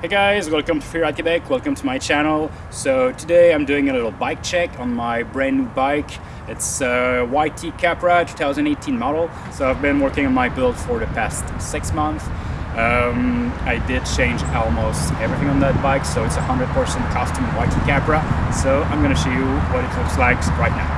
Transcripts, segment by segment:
Hey guys, welcome to Freeride Quebec, welcome to my channel. So today I'm doing a little bike check on my brand new bike. It's a YT Capra 2018 model. So I've been working on my build for the past six months. Um, I did change almost everything on that bike, so it's a 100% custom YT Capra. So I'm gonna show you what it looks like right now.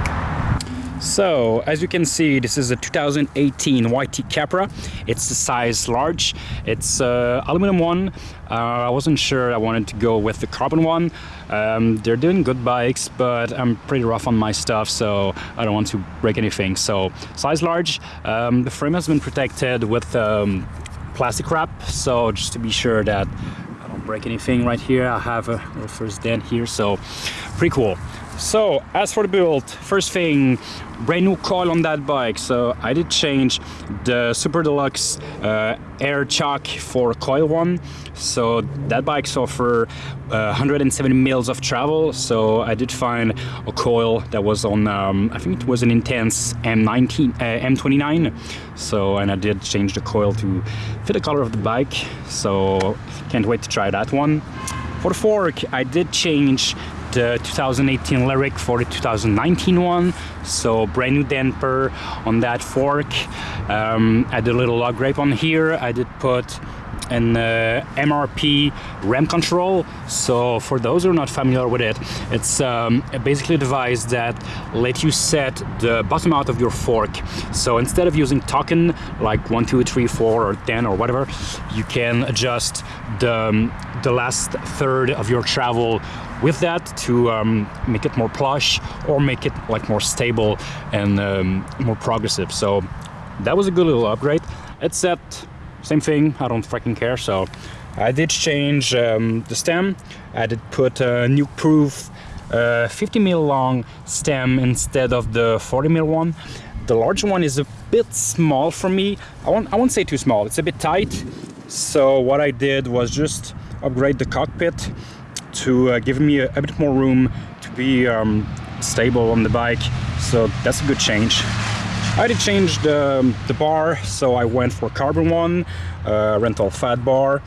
So, as you can see, this is a 2018 YT Capra. It's the size large. It's uh, aluminum one. Uh, I wasn't sure I wanted to go with the carbon one. Um, they're doing good bikes, but I'm pretty rough on my stuff, so I don't want to break anything. So, size large. Um, the frame has been protected with um, plastic wrap, so just to be sure that I don't break anything right here. I have a first dent here, so pretty cool. So as for the build, first thing, brand new coil on that bike. So I did change the Super Deluxe uh, air chuck for coil one. So that bike's offer uh, 170 mils of travel. So I did find a coil that was on, um, I think it was an Intense M19, uh, M29. So, and I did change the coil to fit the color of the bike. So can't wait to try that one. For the fork, I did change the 2018 Lyrik for the 2019 one. So brand new damper on that fork. Um, I did a little lug grape on here. I did put an uh, MRP Ramp Control. So for those who are not familiar with it, it's um, basically a device that let you set the bottom out of your fork. So instead of using token like one, two, three, four, or 10 or whatever, you can adjust the, um, the last third of your travel with that to um, make it more plush or make it like more stable and um, more progressive. So that was a good little upgrade. It's set, same thing, I don't freaking care. So I did change um, the stem. I did put a Nukeproof uh, 50 mil long stem instead of the 40 mil one. The large one is a bit small for me. I won't, I won't say too small, it's a bit tight. So what I did was just upgrade the cockpit to uh, give me a, a, bit more room to be um, stable on the bike. So that's a good change. I did change the, the bar, so I went for carbon one, uh, Renthal Fatbar.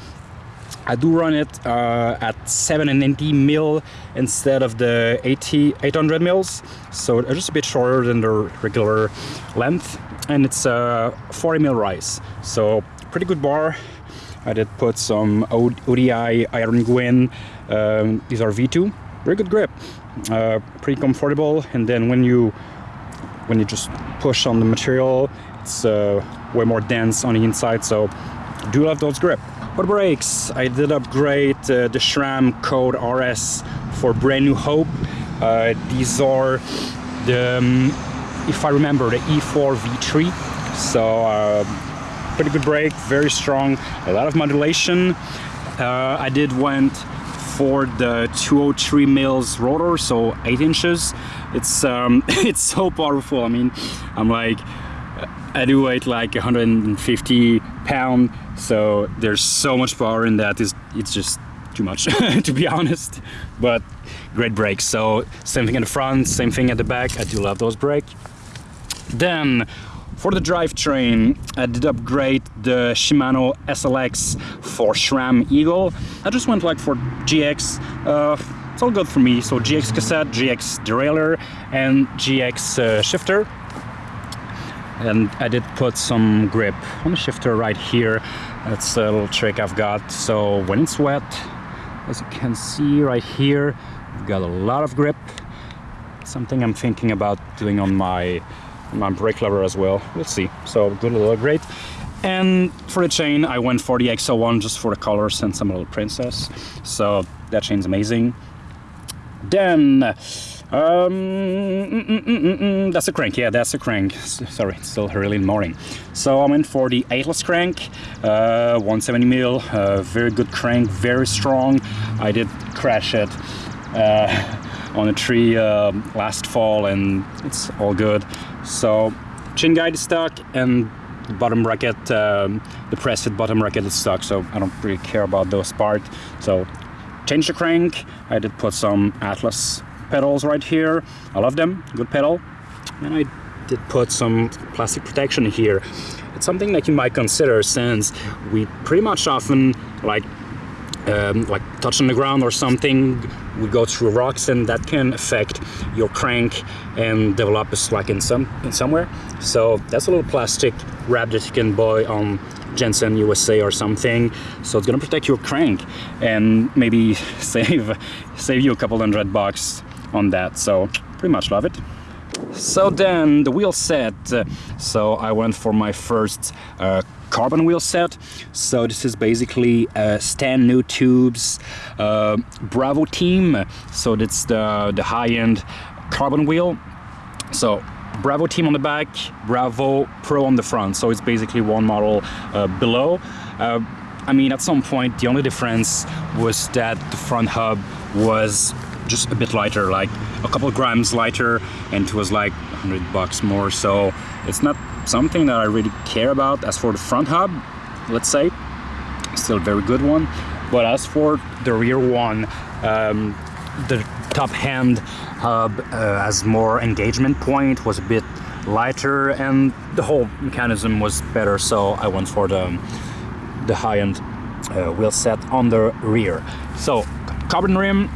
I do run it uh, at 780 mil instead of the 80, 800 mils, so just a bit shorter than the regular length, and it's a 40 mil rise, so pretty good bar. I did put some ODI Aaron Gwin. Um, these are V2. Very good grip. Uh, pretty comfortable. And then when you when you just push on the material, it's uh, way more dense on the inside. So do love those grip. For brakes, I did upgrade uh, the SRAM Code RS for brand new Hope. Uh, these are the, um, if I remember, the E4 V3. So uh, pretty good brake, very strong, a lot of modulation. Uh, I did went for the 203 mils rotor, so eight inches. It's um, it's so powerful. I mean, I'm like, I do weight like 150 pound, so there's so much power in that. It's, it's just too much, to be honest. But great brakes. So same thing at the front, same thing at the back. I do love those brakes. Then for the drivetrain, I did upgrade the Shimano SLX for SRAM Eagle. I just went like for GX. Uh, it's all good for me. So GX cassette, GX derailleur, and GX uh, shifter. And I did put some grip on the shifter right here. That's a little trick I've got. So when it's wet, as you can see right here, I've got a lot of grip. Something I'm thinking about doing on my my brake lever as well. We'll see. So good little upgrade. And for the chain, I went for the XL1 just for the colors and some little princess. So that chain's amazing. Then, um, mm, mm, mm, that's a crank. Yeah, that's a crank. Sorry, it's still early in the morning. So I went for the 8 crank, uh, 170 mil, uh, very good crank, very strong. I did crash it. Uh, on a tree uh, last fall and it's all good. So chin guide is stuck and the bottom bracket, um, the press fit bottom bracket is stuck, so I don't really care about those parts. So change the crank. I did put some Atlas pedals right here. I love them, good pedal. And I did put some plastic protection here. It's something that you might consider since we pretty much often like um, like touch on the ground or something we go through rocks and that can affect your crank and develop a slack in some in somewhere. So that's a little plastic wrap that you can buy on Jensen USA or something. So it's gonna protect your crank and maybe save save you a couple hundred bucks on that. So pretty much love it. So then the wheel set. So I went for my first uh, carbon wheel set. So this is basically a Stan's NoTubes uh, Bravo team. So that's the, the high-end carbon wheel. So Bravo team on the back, Bravo Pro on the front. So it's basically one model uh, below. Uh, I mean, at some point, the only difference was that the front hub was just a bit lighter, like a couple grams lighter, and it was like 100 bucks more. So it's not something that I really care about. As for the front hub, let's say, still a very good one. But as for the rear one, um, the top hand hub uh, has more engagement point, was a bit lighter, and the whole mechanism was better. So I went for the the high-end uh, wheel set on the rear. So carbon rim,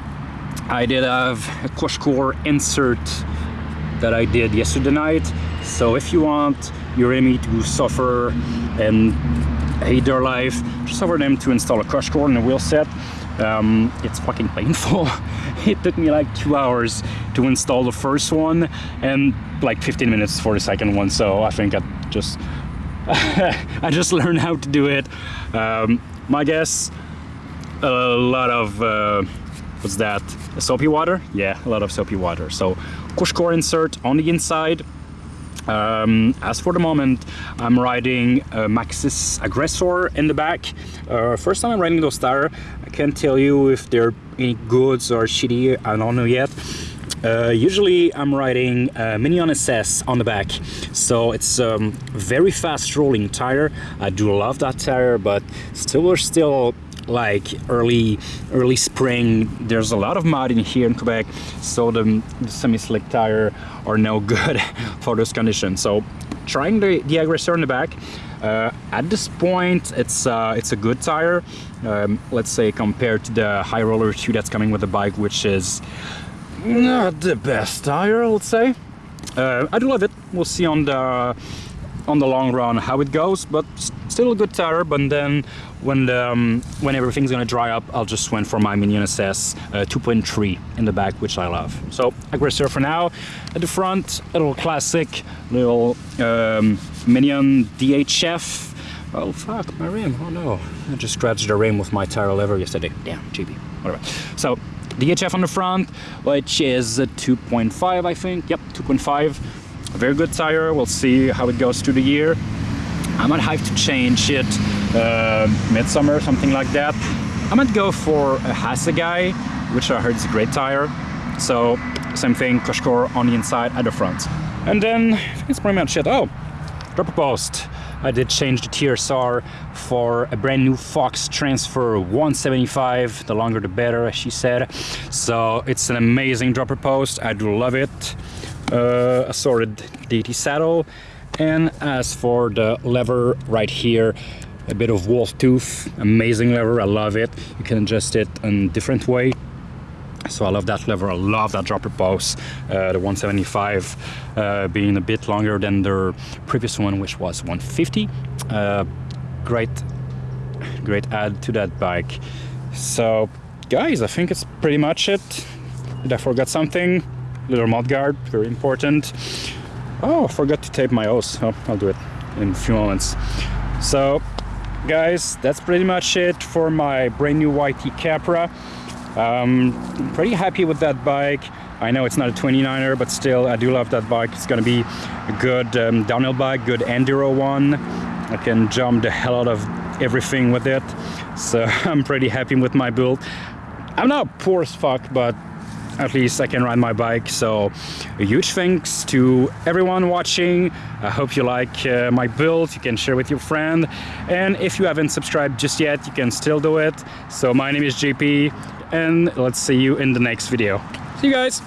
I did have a CushCore insert that I did yesterday night. So if you want your enemy to suffer and hate their life, just offer them to install a CushCore and a wheel set. Um, it's fucking painful. it took me like two hours to install the first one and like 15 minutes for the second one. So I think I just I just learned how to do it. Um, my guess, a lot of uh, what's that? Soapy water? Yeah, a lot of soapy water. So CushCore insert on the inside. Um, as for the moment, I'm riding a Maxxis Aggressor in the back. Uh, first time I'm riding those tires. I can't tell you if they're any goods or shitty, I don't know yet. Uh, usually I'm riding a Minion SS on the back, so it's a um, very fast rolling tire. I do love that tire, but still we're still like early early spring. There's a lot of mud in here in Quebec so the, the semi-slick tire are no good for those conditions. So trying the, the aggressor in the back uh, at this point it's uh, it's a good tire. Um, let's say compared to the high roller 2 that's coming with the bike which is not the best tire let's say. Uh, I do love it. We'll see on the on the long run how it goes but still a good tire but then when the, um, when everything's gonna dry up I'll just went for my Minion SS uh, 2.3 in the back which I love. So aggressor for now. At the front a little classic little um, Minion DHF oh fuck my rim oh no. I just scratched the rim with my tire lever yesterday. Damn GB whatever. So DHF on the front which is 2.5 I think. Yep 2.5 a very good tire. We'll see how it goes through the year. I might have to change it uh, midsummer, something like that. I might go for a Assegai, which I heard is a great tire. So same thing, CushCore on the inside at the front. And then it's pretty much it. Oh, dropper post. I did change the TSR for a brand new Fox Transfer 175. The longer the better, as she said. So it's an amazing dropper post. I do love it uh, assorted DT saddle. And as for the lever right here a bit of wolf tooth amazing lever I love it. You can adjust it in different way. So I love that lever I love that dropper post uh, the 175 uh, being a bit longer than the previous one which was 150 uh, great great add to that bike. So guys I think it's pretty much it. Did I forget something little mud guard, very important. Oh, I forgot to tape my hose. Oh, I'll do it in a few moments. So, guys, that's pretty much it for my brand new YT Capra. Um, I'm pretty happy with that bike. I know it's not a 29er, but still, I do love that bike. It's gonna be a good um, downhill bike, good enduro one. I can jump the hell out of everything with it. So I'm pretty happy with my build. I'm not poor as fuck, but at least I can ride my bike. So a huge thanks to everyone watching. I hope you like uh, my build. You can share with your friend. And if you haven't subscribed just yet, you can still do it. So my name is JP and let's see you in the next video. See you guys.